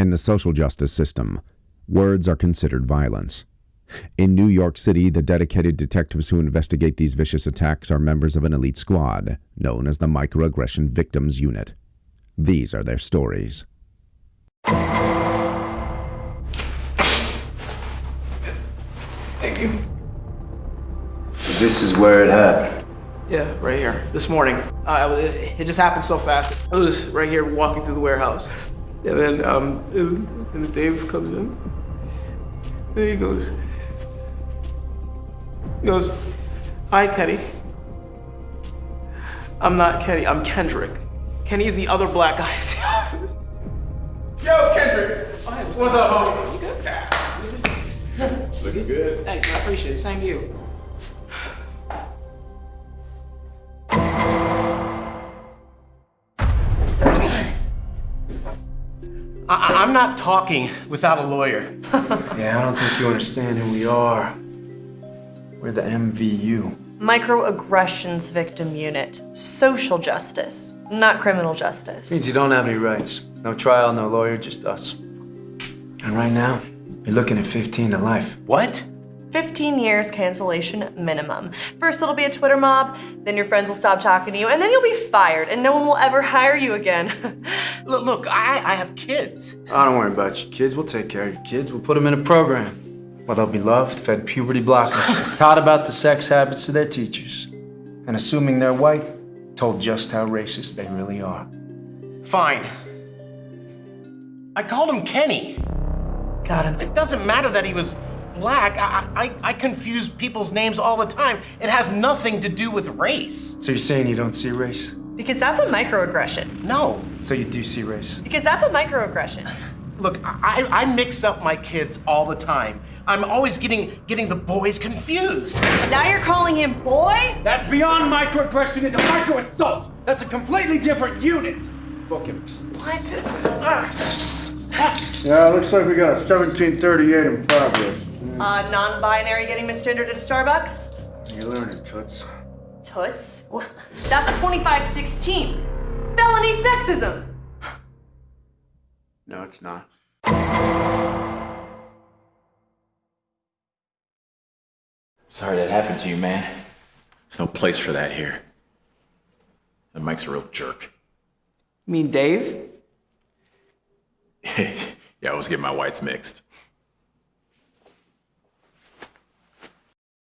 In the social justice system, words are considered violence. In New York City, the dedicated detectives who investigate these vicious attacks are members of an elite squad known as the Microaggression Victims Unit. These are their stories. Thank you. This is where it happened. Yeah, right here. This morning. Uh, it just happened so fast. I was right here walking through the warehouse. And then, um, and Dave comes in. And he goes, he goes, Hi, Kenny. I'm not Kenny, I'm Kendrick. Kenny's the other black guy in the office. Yo, Kendrick! What's up, homie? You good? Looking good. Thanks. I appreciate it. Same to you. I, I'm not talking without a lawyer. Yeah, I don't think you understand who we are. We're the MVU. Microaggressions Victim Unit. Social justice, not criminal justice. Means you don't have any rights. No trial, no lawyer, just us. And right now, you're looking at 15 to life. What? 15 years cancellation minimum. First, it'll be a Twitter mob, then your friends will stop talking to you, and then you'll be fired, and no one will ever hire you again. Look, look I, I have kids. Oh, don't worry about your kids. We'll take care of your kids. We'll put them in a program. Well, they'll be loved, fed puberty blockers, taught about the sex habits of their teachers, and assuming they're white, told just how racist they really are. Fine. I called him Kenny. Got him. It doesn't matter that he was black. I, I, I confuse people's names all the time. It has nothing to do with race. So you're saying you don't see race? Because that's a microaggression. No. So you do see race? Because that's a microaggression. Look, I, I mix up my kids all the time. I'm always getting getting the boys confused. Now you're calling him boy? That's beyond microaggression into micro assault. That's a completely different unit. Book him. What? Yeah, looks like we got a 1738 in progress. Uh, non-binary getting misgendered at a Starbucks? You're learning, Toots. Toots? What? That's a 2516. Felony sexism. No, it's not. Sorry that happened to you, man. There's no place for that here. And Mike's a real jerk. You mean Dave? yeah, I was getting my whites mixed.